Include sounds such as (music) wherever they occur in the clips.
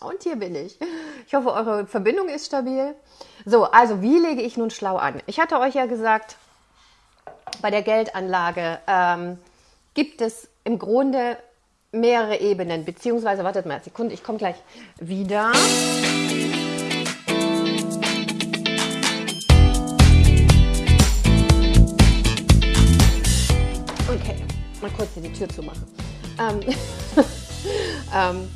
Und hier bin ich. Ich hoffe, eure Verbindung ist stabil. So, also wie lege ich nun schlau an? Ich hatte euch ja gesagt, bei der Geldanlage ähm, gibt es im Grunde mehrere Ebenen, beziehungsweise, wartet mal, Sekunde, ich komme gleich wieder. Okay, mal kurz hier die Tür zu machen. Ähm, (laughs) ähm,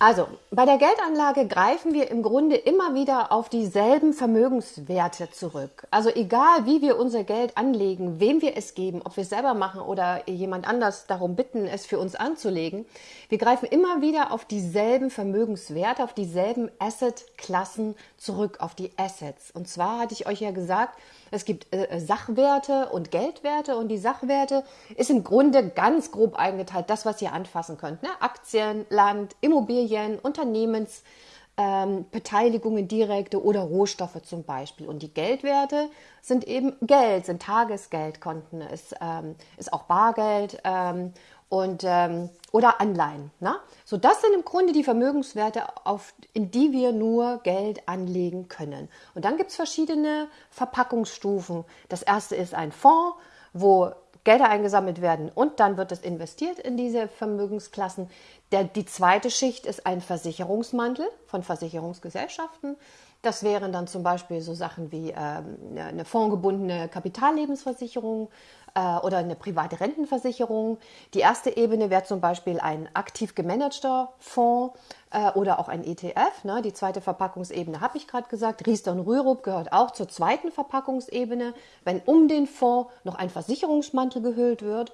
also, bei der Geldanlage greifen wir im Grunde immer wieder auf dieselben Vermögenswerte zurück. Also egal, wie wir unser Geld anlegen, wem wir es geben, ob wir es selber machen oder jemand anders darum bitten, es für uns anzulegen, wir greifen immer wieder auf dieselben Vermögenswerte, auf dieselben Assetklassen zurück, auf die Assets. Und zwar hatte ich euch ja gesagt, es gibt äh, Sachwerte und Geldwerte und die Sachwerte ist im Grunde ganz grob eingeteilt, das, was ihr anfassen könnt. Ne? Aktien, Land, Immobilien, Unternehmensbeteiligungen, ähm, direkte oder Rohstoffe zum Beispiel. Und die Geldwerte sind eben Geld, sind Tagesgeldkonten, ist, ähm, ist auch Bargeld ähm, und, ähm, oder Anleihen. Ne? So, das sind im Grunde die Vermögenswerte, auf, in die wir nur Geld anlegen können. Und dann gibt es verschiedene Verpackungsstufen. Das erste ist ein Fonds, wo Gelder eingesammelt werden und dann wird es investiert in diese Vermögensklassen. Der, die zweite Schicht ist ein Versicherungsmantel von Versicherungsgesellschaften. Das wären dann zum Beispiel so Sachen wie ähm, eine fondgebundene Kapitallebensversicherung, äh, oder eine private Rentenversicherung. Die erste Ebene wäre zum Beispiel ein aktiv gemanagter Fonds äh, oder auch ein ETF. Ne? Die zweite Verpackungsebene habe ich gerade gesagt. Riester und Rürup gehört auch zur zweiten Verpackungsebene, wenn um den Fonds noch ein Versicherungsmantel gehüllt wird.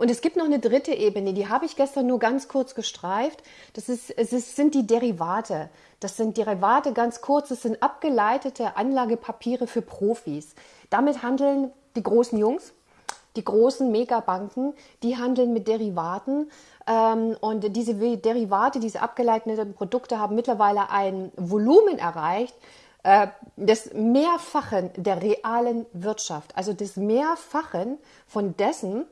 Und es gibt noch eine dritte Ebene, die habe ich gestern nur ganz kurz gestreift. Das ist, es ist, sind die Derivate. Das sind Derivate ganz kurz, das sind abgeleitete Anlagepapiere für Profis. Damit handeln die großen Jungs, die großen Megabanken, die handeln mit Derivaten ähm, und diese Derivate, diese abgeleiteten Produkte haben mittlerweile ein Volumen erreicht, äh, des Mehrfachen der realen Wirtschaft, also des Mehrfachen von dessen,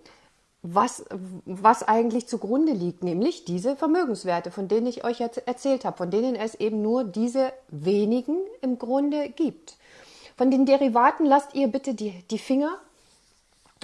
was, was eigentlich zugrunde liegt, nämlich diese Vermögenswerte, von denen ich euch jetzt erzählt habe, von denen es eben nur diese wenigen im Grunde gibt. Von den Derivaten lasst ihr bitte die, die Finger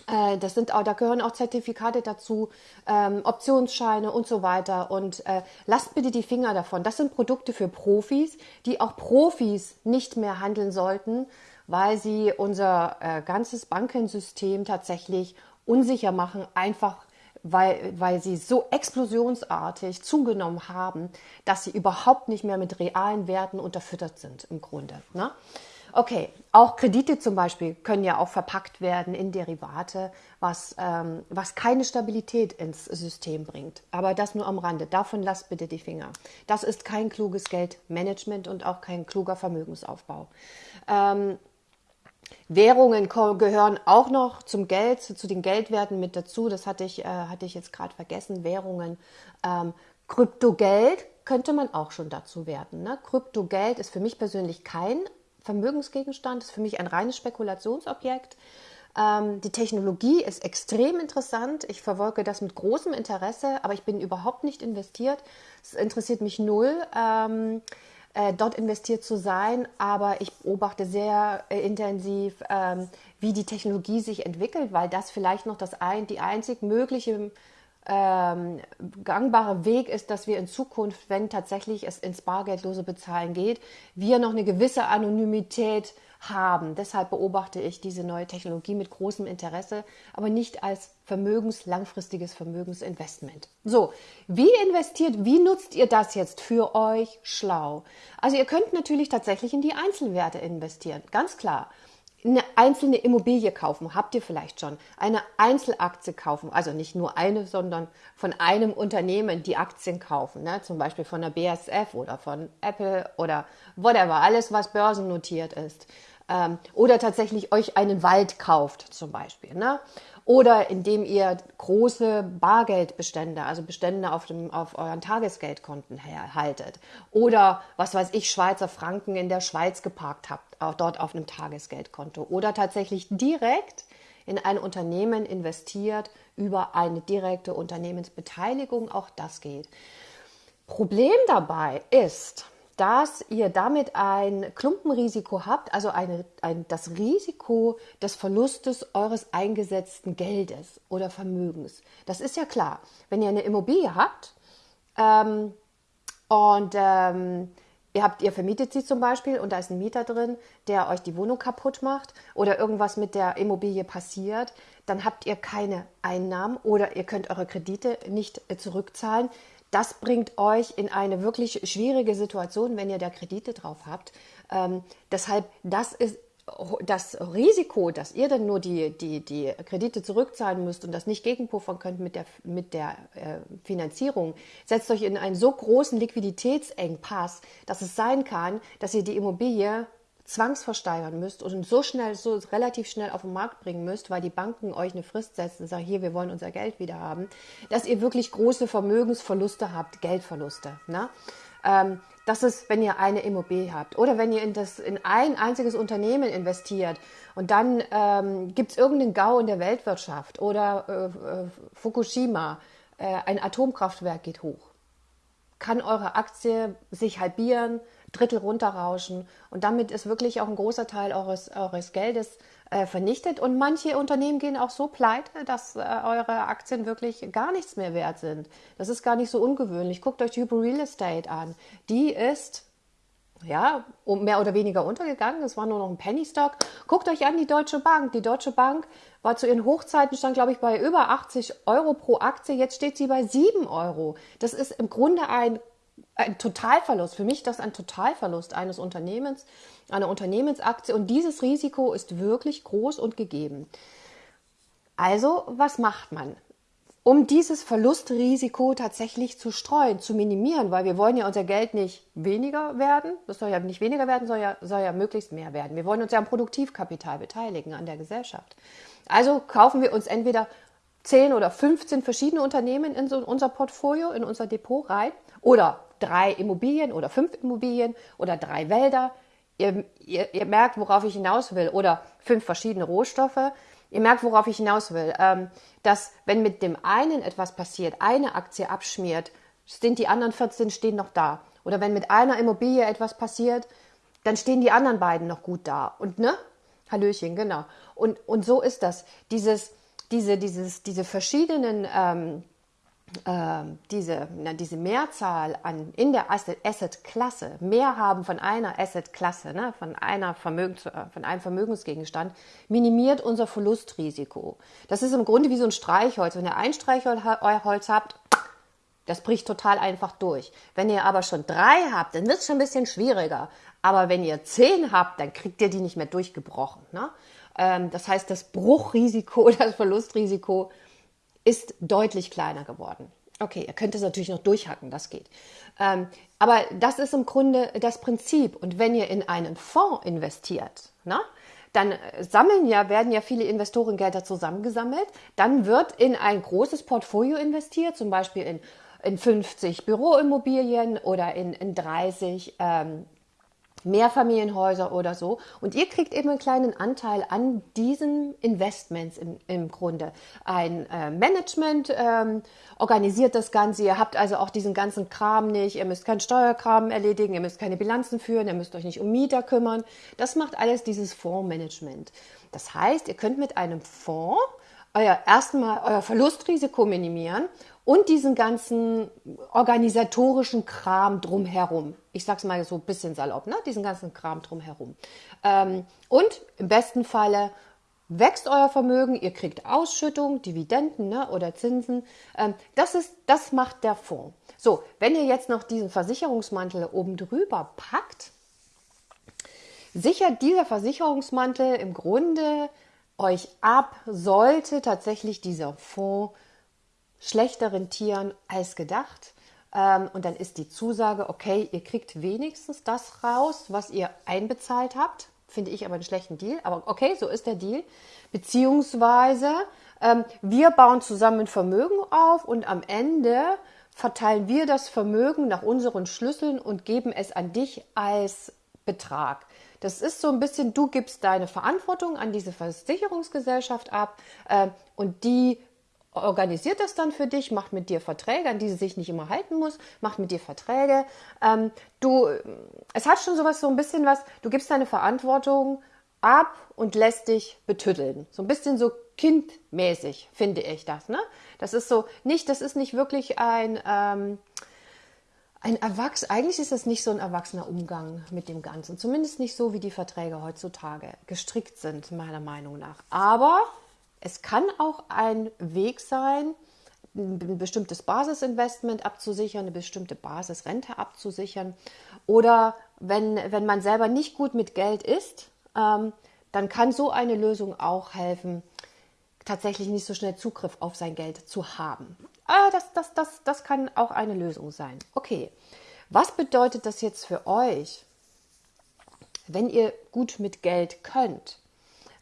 das sind auch, da gehören auch Zertifikate dazu, ähm, Optionsscheine und so weiter. Und äh, lasst bitte die Finger davon. Das sind Produkte für Profis, die auch Profis nicht mehr handeln sollten, weil sie unser äh, ganzes Bankensystem tatsächlich unsicher machen, einfach weil, weil sie so explosionsartig zugenommen haben, dass sie überhaupt nicht mehr mit realen Werten unterfüttert sind im Grunde. Ne? Okay, auch Kredite zum Beispiel können ja auch verpackt werden in Derivate, was, ähm, was keine Stabilität ins System bringt. Aber das nur am Rande. Davon lasst bitte die Finger. Das ist kein kluges Geldmanagement und auch kein kluger Vermögensaufbau. Ähm, Währungen gehören auch noch zum Geld, zu den Geldwerten mit dazu. Das hatte ich, äh, hatte ich jetzt gerade vergessen. Währungen. Ähm, Kryptogeld könnte man auch schon dazu werten. Ne? Kryptogeld ist für mich persönlich kein Vermögensgegenstand, ist für mich ein reines Spekulationsobjekt. Ähm, die Technologie ist extrem interessant. Ich verfolge das mit großem Interesse, aber ich bin überhaupt nicht investiert. Es interessiert mich null. Ähm, äh, dort investiert zu sein, aber ich beobachte sehr äh, intensiv, ähm, wie die Technologie sich entwickelt, weil das vielleicht noch das ein, die einzig mögliche ähm, gangbare Weg ist, dass wir in Zukunft, wenn tatsächlich es ins bargeldlose Bezahlen geht, wir noch eine gewisse Anonymität haben. Deshalb beobachte ich diese neue Technologie mit großem Interesse, aber nicht als Vermögens, langfristiges Vermögensinvestment. So, wie investiert, wie nutzt ihr das jetzt für euch schlau? Also ihr könnt natürlich tatsächlich in die Einzelwerte investieren, ganz klar eine einzelne Immobilie kaufen, habt ihr vielleicht schon, eine Einzelaktie kaufen, also nicht nur eine, sondern von einem Unternehmen die Aktien kaufen, ne? zum Beispiel von der BSF oder von Apple oder whatever, alles, was börsennotiert ist. Ähm, oder tatsächlich euch einen Wald kauft zum Beispiel. Ne? Oder indem ihr große Bargeldbestände, also Bestände auf, dem, auf euren Tagesgeldkonten haltet. Oder, was weiß ich, Schweizer Franken in der Schweiz geparkt habt, auch dort auf einem Tagesgeldkonto. Oder tatsächlich direkt in ein Unternehmen investiert über eine direkte Unternehmensbeteiligung. Auch das geht. Problem dabei ist, dass ihr damit ein Klumpenrisiko habt, also eine, ein, das Risiko des Verlustes eures eingesetzten Geldes oder Vermögens. Das ist ja klar. Wenn ihr eine Immobilie habt ähm, und ähm, ihr habt, ihr vermietet sie zum Beispiel und da ist ein Mieter drin, der euch die Wohnung kaputt macht oder irgendwas mit der Immobilie passiert, dann habt ihr keine Einnahmen oder ihr könnt eure Kredite nicht äh, zurückzahlen das bringt euch in eine wirklich schwierige Situation, wenn ihr da Kredite drauf habt. Ähm, deshalb, das ist das Risiko, dass ihr dann nur die, die, die Kredite zurückzahlen müsst und das nicht gegenpuffern könnt mit der, mit der äh, Finanzierung, setzt euch in einen so großen Liquiditätsengpass, dass es sein kann, dass ihr die Immobilie zwangsversteigern müsst und so schnell, so relativ schnell auf den Markt bringen müsst, weil die Banken euch eine Frist setzen und sagen, hier, wir wollen unser Geld wieder haben, dass ihr wirklich große Vermögensverluste habt, Geldverluste. Ne? Ähm, das ist, wenn ihr eine Immobilie habt oder wenn ihr in, das, in ein einziges Unternehmen investiert und dann ähm, gibt es irgendeinen GAU in der Weltwirtschaft oder äh, äh, Fukushima, äh, ein Atomkraftwerk geht hoch. Kann eure Aktie sich halbieren, Drittel runterrauschen. Und damit ist wirklich auch ein großer Teil eures, eures Geldes äh, vernichtet. Und manche Unternehmen gehen auch so pleite, dass äh, eure Aktien wirklich gar nichts mehr wert sind. Das ist gar nicht so ungewöhnlich. Guckt euch Hyper Real Estate an. Die ist ja, mehr oder weniger untergegangen. Es war nur noch ein Penny Stock. Guckt euch an die Deutsche Bank. Die Deutsche Bank war zu ihren Hochzeiten, stand glaube ich bei über 80 Euro pro Aktie. Jetzt steht sie bei 7 Euro. Das ist im Grunde ein ein Totalverlust. Für mich ist das ein Totalverlust eines Unternehmens, einer Unternehmensaktie. Und dieses Risiko ist wirklich groß und gegeben. Also, was macht man? Um dieses Verlustrisiko tatsächlich zu streuen, zu minimieren, weil wir wollen ja unser Geld nicht weniger werden, das soll ja nicht weniger werden, soll ja, soll ja möglichst mehr werden. Wir wollen uns ja am Produktivkapital beteiligen, an der Gesellschaft. Also kaufen wir uns entweder 10 oder 15 verschiedene Unternehmen in so unser Portfolio, in unser Depot rein oder drei Immobilien oder fünf Immobilien oder drei Wälder. Ihr, ihr, ihr merkt, worauf ich hinaus will. Oder fünf verschiedene Rohstoffe. Ihr merkt, worauf ich hinaus will. Ähm, dass wenn mit dem einen etwas passiert, eine Aktie abschmiert, sind die anderen 14 stehen noch da. Oder wenn mit einer Immobilie etwas passiert, dann stehen die anderen beiden noch gut da. Und ne? Hallöchen, genau. Und, und so ist das. Dieses, diese, dieses, diese verschiedenen ähm, diese, na, diese Mehrzahl an, in der Asset-Klasse, mehr haben von einer Asset-Klasse, ne, von, einer Vermögens, äh, von einem Vermögensgegenstand, minimiert unser Verlustrisiko. Das ist im Grunde wie so ein Streichholz. Wenn ihr ein Streichholz habt, das bricht total einfach durch. Wenn ihr aber schon drei habt, dann wird es schon ein bisschen schwieriger. Aber wenn ihr zehn habt, dann kriegt ihr die nicht mehr durchgebrochen. Ne? Ähm, das heißt, das Bruchrisiko, (laughs) das Verlustrisiko ist deutlich kleiner geworden. Okay, ihr könnt es natürlich noch durchhacken, das geht. Ähm, aber das ist im Grunde das Prinzip. Und wenn ihr in einen Fonds investiert, na, dann äh, sammeln ja, werden ja viele Investorengelder zusammengesammelt. Dann wird in ein großes Portfolio investiert, zum Beispiel in, in 50 Büroimmobilien oder in, in 30 ähm, Mehrfamilienhäuser oder so. Und ihr kriegt eben einen kleinen Anteil an diesen Investments im, im Grunde. Ein äh, Management ähm, organisiert das Ganze. Ihr habt also auch diesen ganzen Kram nicht. Ihr müsst keinen Steuerkram erledigen. Ihr müsst keine Bilanzen führen. Ihr müsst euch nicht um Mieter kümmern. Das macht alles dieses Fondsmanagement. Das heißt, ihr könnt mit einem Fonds euer erstmal euer Verlustrisiko minimieren und diesen ganzen organisatorischen Kram drumherum. Ich sag's mal so ein bisschen salopp, ne? Diesen ganzen Kram drumherum. Ähm, und im besten Falle wächst euer Vermögen, ihr kriegt Ausschüttung, Dividenden ne, oder Zinsen. Ähm, das, ist, das macht der Fonds. So, wenn ihr jetzt noch diesen Versicherungsmantel oben drüber packt, sichert dieser Versicherungsmantel im Grunde euch ab, sollte tatsächlich dieser Fonds schlechter rentieren als gedacht. Ähm, und dann ist die Zusage, okay, ihr kriegt wenigstens das raus, was ihr einbezahlt habt. Finde ich aber einen schlechten Deal. Aber okay, so ist der Deal. Beziehungsweise ähm, wir bauen zusammen Vermögen auf und am Ende verteilen wir das Vermögen nach unseren Schlüsseln und geben es an dich als Betrag. Das ist so ein bisschen, du gibst deine Verantwortung an diese Versicherungsgesellschaft ab äh, und die organisiert das dann für dich, macht mit dir Verträge, an die sie sich nicht immer halten muss, macht mit dir Verträge. Ähm, du, es hat schon sowas, so ein bisschen was, du gibst deine Verantwortung ab und lässt dich betütteln. So ein bisschen so kindmäßig, finde ich das. Ne? Das ist so nicht, das ist nicht wirklich ein, ähm, ein Erwachs eigentlich ist das nicht so ein erwachsener Umgang mit dem Ganzen. Zumindest nicht so, wie die Verträge heutzutage gestrickt sind, meiner Meinung nach. Aber es kann auch ein Weg sein, ein bestimmtes Basisinvestment abzusichern, eine bestimmte Basisrente abzusichern. Oder wenn, wenn man selber nicht gut mit Geld ist, ähm, dann kann so eine Lösung auch helfen, tatsächlich nicht so schnell Zugriff auf sein Geld zu haben. Ah, das, das, das, das kann auch eine Lösung sein. Okay, was bedeutet das jetzt für euch, wenn ihr gut mit Geld könnt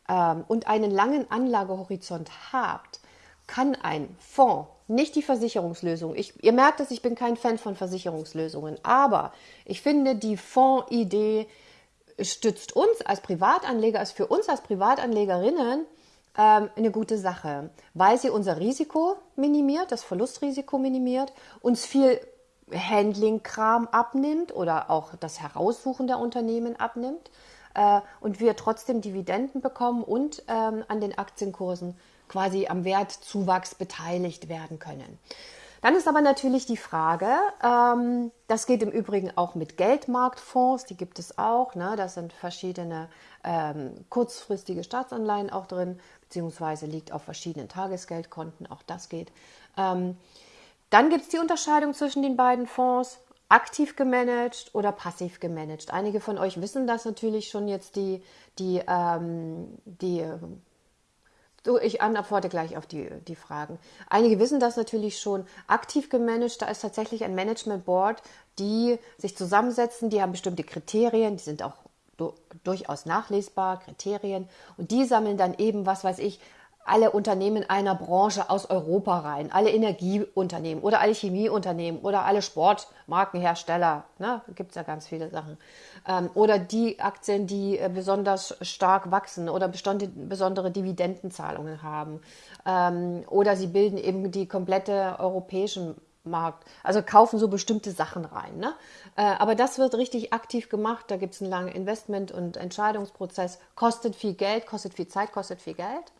ähm, und einen langen Anlagehorizont habt? Kann ein Fonds, nicht die Versicherungslösung, ich, ihr merkt es, ich bin kein Fan von Versicherungslösungen, aber ich finde die Fondsidee stützt uns als Privatanleger, ist für uns als Privatanlegerinnen ähm, eine gute Sache, weil sie unser Risiko minimiert, das Verlustrisiko minimiert, uns viel Handling-Kram abnimmt oder auch das Heraussuchen der Unternehmen abnimmt äh, und wir trotzdem Dividenden bekommen und ähm, an den Aktienkursen quasi am Wertzuwachs beteiligt werden können. Dann ist aber natürlich die Frage, ähm, das geht im Übrigen auch mit Geldmarktfonds, die gibt es auch. Ne? Da sind verschiedene ähm, kurzfristige Staatsanleihen auch drin, beziehungsweise liegt auf verschiedenen Tagesgeldkonten, auch das geht. Ähm, dann gibt es die Unterscheidung zwischen den beiden Fonds, aktiv gemanagt oder passiv gemanagt. Einige von euch wissen das natürlich schon jetzt, die, die, ähm, die Du, ich antworte gleich auf die, die Fragen. Einige wissen das natürlich schon. Aktiv gemanagt, da ist tatsächlich ein Management Board, die sich zusammensetzen, die haben bestimmte Kriterien, die sind auch durchaus nachlesbar, Kriterien. Und die sammeln dann eben, was weiß ich, alle Unternehmen einer Branche aus Europa rein, alle Energieunternehmen oder alle Chemieunternehmen oder alle Sportmarkenhersteller, ne, gibt es ja ganz viele Sachen. Ähm, oder die Aktien, die äh, besonders stark wachsen oder besondere Dividendenzahlungen haben. Ähm, oder sie bilden eben die komplette europäischen Markt. Also kaufen so bestimmte Sachen rein. Ne? Äh, aber das wird richtig aktiv gemacht. Da gibt es einen langen Investment- und Entscheidungsprozess. Kostet viel Geld, kostet viel Zeit, kostet viel Geld.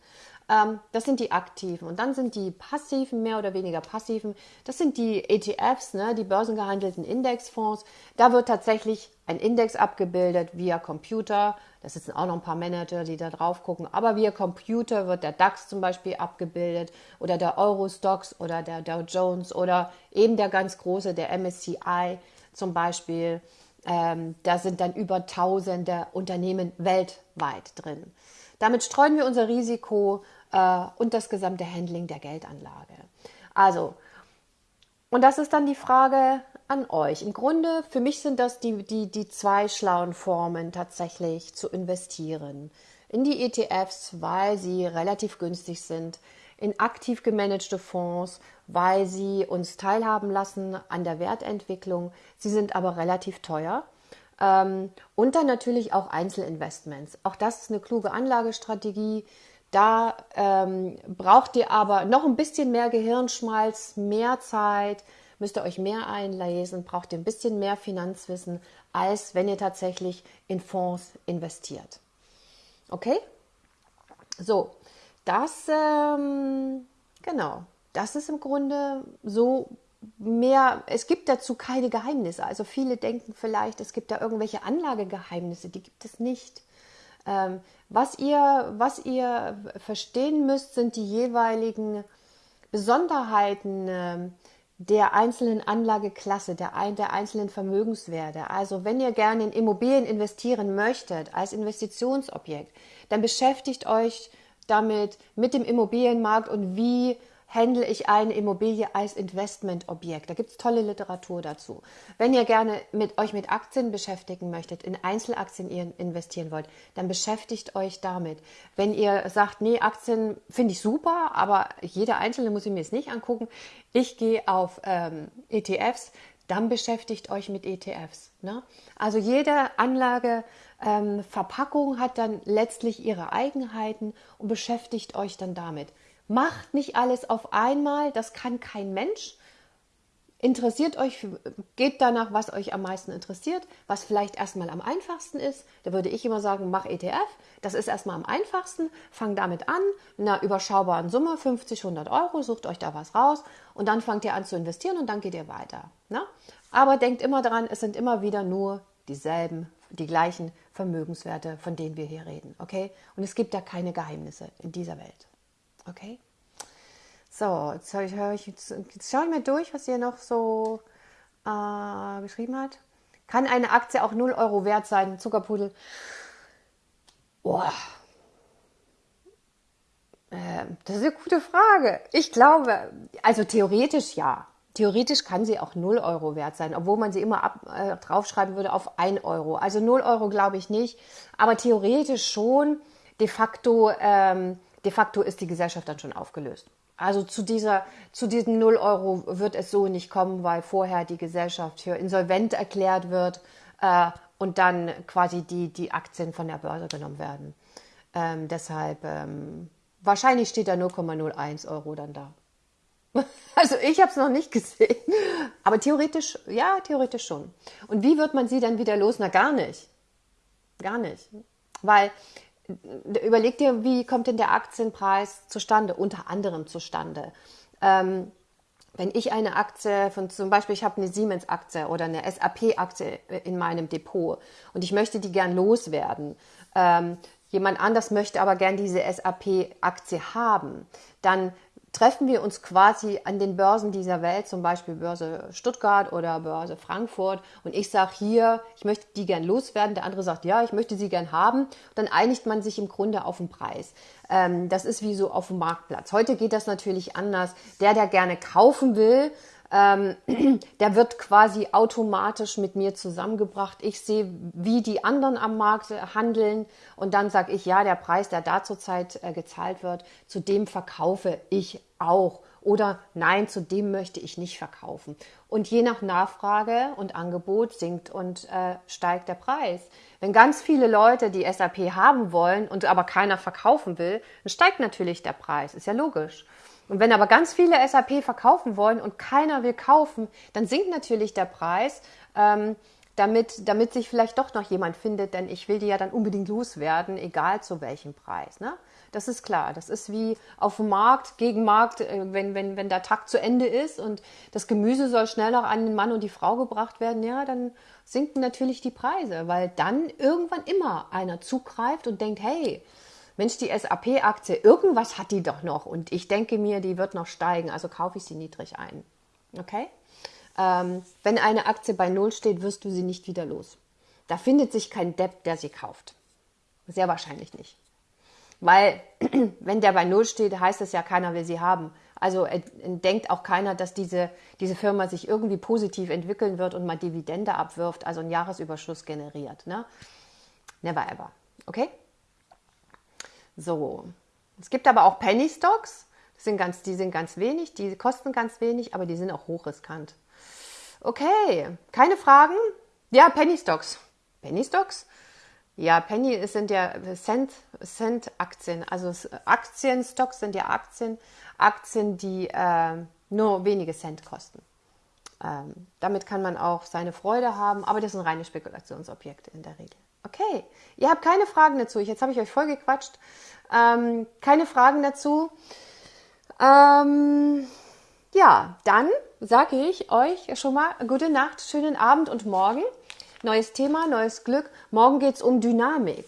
Ähm, das sind die aktiven. Und dann sind die passiven, mehr oder weniger passiven, das sind die ETFs, ne, die börsengehandelten Indexfonds. Da wird tatsächlich ein Index abgebildet via Computer. Da sitzen auch noch ein paar Manager, die da drauf gucken. Aber via Computer wird der DAX zum Beispiel abgebildet oder der Eurostox oder der Dow Jones oder eben der ganz große, der MSCI zum Beispiel. Ähm, da sind dann über tausende Unternehmen weltweit drin. Damit streuen wir unser Risiko äh, und das gesamte Handling der Geldanlage. Also, und das ist dann die Frage an euch. Im Grunde, für mich sind das die, die, die zwei schlauen Formen tatsächlich zu investieren. In die ETFs, weil sie relativ günstig sind, in aktiv gemanagte Fonds, weil sie uns teilhaben lassen an der Wertentwicklung. Sie sind aber relativ teuer und dann natürlich auch Einzelinvestments. Auch das ist eine kluge Anlagestrategie. Da ähm, braucht ihr aber noch ein bisschen mehr Gehirnschmalz, mehr Zeit, müsst ihr euch mehr einlesen, braucht ihr ein bisschen mehr Finanzwissen, als wenn ihr tatsächlich in Fonds investiert. Okay? So, das, ähm, genau, das ist im Grunde so mehr, es gibt dazu keine Geheimnisse. Also viele denken vielleicht, es gibt da irgendwelche Anlagegeheimnisse, die gibt es nicht. Ähm, was, ihr, was ihr verstehen müsst, sind die jeweiligen Besonderheiten äh, der einzelnen Anlageklasse, der, der einzelnen Vermögenswerte. Also wenn ihr gerne in Immobilien investieren möchtet als Investitionsobjekt, dann beschäftigt euch damit mit dem Immobilienmarkt und wie handle ich eine Immobilie als Investmentobjekt. Da gibt es tolle Literatur dazu. Wenn ihr gerne mit euch mit Aktien beschäftigen möchtet, in Einzelaktien investieren wollt, dann beschäftigt euch damit. Wenn ihr sagt, nee, Aktien finde ich super, aber jede einzelne muss ich mir jetzt nicht angucken, ich gehe auf ähm, ETFs, dann beschäftigt euch mit ETFs. Ne? Also jede Anlageverpackung ähm, hat dann letztlich ihre Eigenheiten und beschäftigt euch dann damit. Macht nicht alles auf einmal, das kann kein Mensch. Interessiert euch, geht danach, was euch am meisten interessiert, was vielleicht erstmal am einfachsten ist. Da würde ich immer sagen, mach ETF. Das ist erstmal am einfachsten. Fangt damit an, mit einer überschaubaren Summe, 50, 100 Euro, sucht euch da was raus und dann fangt ihr an zu investieren und dann geht ihr weiter. Ne? Aber denkt immer daran, es sind immer wieder nur dieselben, die gleichen Vermögenswerte, von denen wir hier reden. Okay? Und es gibt da keine Geheimnisse in dieser Welt. Okay? So, jetzt, ich, ich, jetzt, schaue ich mir durch, was ihr noch so äh, geschrieben hat. Kann eine Aktie auch 0 Euro wert sein? Zuckerpudel. Boah. Äh, das ist eine gute Frage. Ich glaube, also theoretisch ja. Theoretisch kann sie auch 0 Euro wert sein, obwohl man sie immer ab, äh, draufschreiben würde auf 1 Euro. Also 0 Euro glaube ich nicht, aber theoretisch schon. De facto, ähm, de facto ist die Gesellschaft dann schon aufgelöst. Also zu, dieser, zu diesen 0 Euro wird es so nicht kommen, weil vorher die Gesellschaft hier insolvent erklärt wird äh, und dann quasi die, die Aktien von der Börse genommen werden. Ähm, deshalb, ähm, wahrscheinlich steht da 0,01 Euro dann da. (laughs) Also ich habe es noch nicht gesehen, aber theoretisch, ja, theoretisch schon. Und wie wird man sie dann wieder los? Na, gar nicht. Gar nicht. Weil überleg dir, wie kommt denn der Aktienpreis zustande, unter anderem zustande. Ähm, wenn ich eine Aktie von zum Beispiel, ich habe eine Siemens-Aktie oder eine SAP-Aktie in meinem Depot und ich möchte die gern loswerden, ähm, jemand anders möchte aber gern diese SAP-Aktie haben, dann treffen wir uns quasi an den Börsen dieser Welt, zum Beispiel Börse Stuttgart oder Börse Frankfurt. Und ich sage hier, ich möchte die gern loswerden. Der andere sagt, ja, ich möchte sie gern haben. Dann einigt man sich im Grunde auf den Preis. Ähm, das ist wie so auf dem Marktplatz. Heute geht das natürlich anders. Der, der gerne kaufen will, ähm, (clears throat) der wird quasi automatisch mit mir zusammengebracht. Ich sehe, wie die anderen am Markt handeln und dann sage ich, ja, der Preis, der da zurzeit äh, gezahlt wird, zu dem verkaufe ich auch. Oder nein, zu dem möchte ich nicht verkaufen. Und je nach Nachfrage und Angebot sinkt und äh, steigt der Preis. Wenn ganz viele Leute die SAP haben wollen und aber keiner verkaufen will, dann steigt natürlich der Preis. Ist ja logisch. Und wenn aber ganz viele SAP verkaufen wollen und keiner will kaufen, dann sinkt natürlich der Preis, ähm, damit, damit sich vielleicht doch noch jemand findet, denn ich will die ja dann unbedingt loswerden, egal zu welchem Preis. Ne? Das ist klar. Das ist wie auf dem Markt, gegen Markt, äh, wenn, wenn, wenn der Tag zu Ende ist und das Gemüse soll schnell noch an den Mann und die Frau gebracht werden, ja, dann sinken natürlich die Preise, weil dann irgendwann immer einer zugreift und denkt, hey, Mensch, die SAP-Aktie, irgendwas hat die doch noch und ich denke mir, die wird noch steigen, also kaufe ich sie niedrig ein. Okay? Ähm, wenn eine Aktie bei Null steht, wirst du sie nicht wieder los. Da findet sich kein Depp, der sie kauft. Sehr wahrscheinlich nicht. Weil, (clears throat) wenn der bei Null steht, heißt es ja, keiner will sie haben. Also äh, denkt auch keiner, dass diese, diese Firma sich irgendwie positiv entwickeln wird und mal Dividende abwirft, also einen Jahresüberschuss generiert. Ne? Never ever. Okay? So. Es gibt aber auch Penny Stocks. Die sind ganz, die sind ganz wenig, die kosten ganz wenig, aber die sind auch hochriskant. Okay, keine Fragen? Ja, Penny Stocks. Penny Stocks? Ja, Penny sind ja Cent, Cent Aktien. Also Aktienstocks sind ja Aktien, Aktien, die äh, nur wenige Cent kosten. Ähm, damit kann man auch seine Freude haben, aber das sind reine Spekulationsobjekte in der Regel. Okay, ihr habt keine Fragen dazu. Jetzt habe ich euch voll gequatscht. Ähm, keine Fragen dazu. Ähm, ja, dann sage ich euch schon mal gute Nacht, schönen Abend und morgen. Neues Thema, neues Glück. Morgen geht es um Dynamik.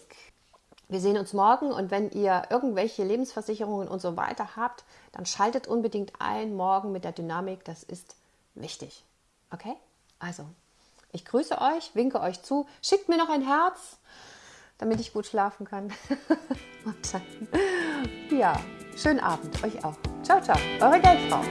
Wir sehen uns morgen und wenn ihr irgendwelche Lebensversicherungen und so weiter habt, dann schaltet unbedingt ein morgen mit der Dynamik. Das ist wichtig. Okay? Also, ich grüße euch, winke euch zu, schickt mir noch ein Herz, damit ich gut schlafen kann. Und (laughs) dann, ja, schönen Abend euch auch. Ciao, ciao, eure Geldfrau.